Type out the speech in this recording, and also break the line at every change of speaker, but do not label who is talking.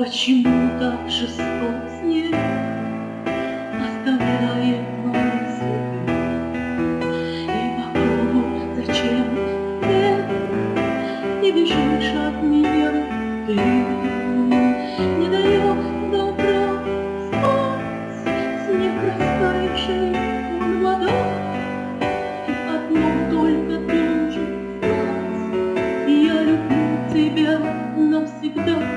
Почему так жесток с снег Оставляет мой след И вокруг зачем ты? Не бежишь от меня ты Не даешь добра. Спать Снег Я люблю тебя навсегда.